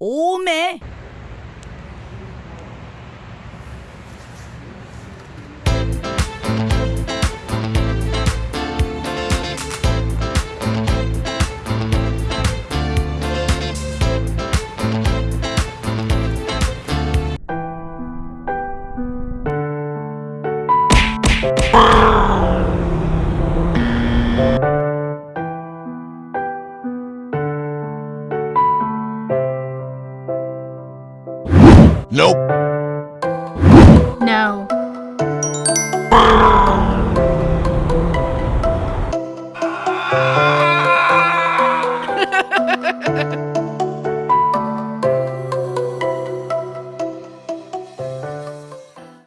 오메. Nope. No. Ha ha ha ha!